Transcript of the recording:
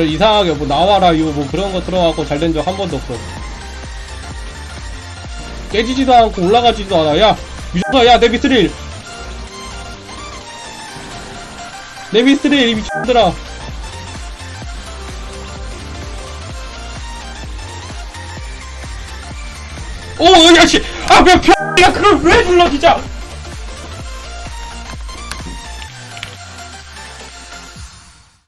저 이상하게 뭐 나와라 이거 뭐 그런 거 들어가고 잘된 적 한 번도 없어 깨지지도 않고 올라가지도 않아 야 미쳤다 야내 미스릴 내 미스릴 이 미친들아 오, 어, 야, 씨! 아, 왜, 야, 그걸 왜 눌러, 진짜!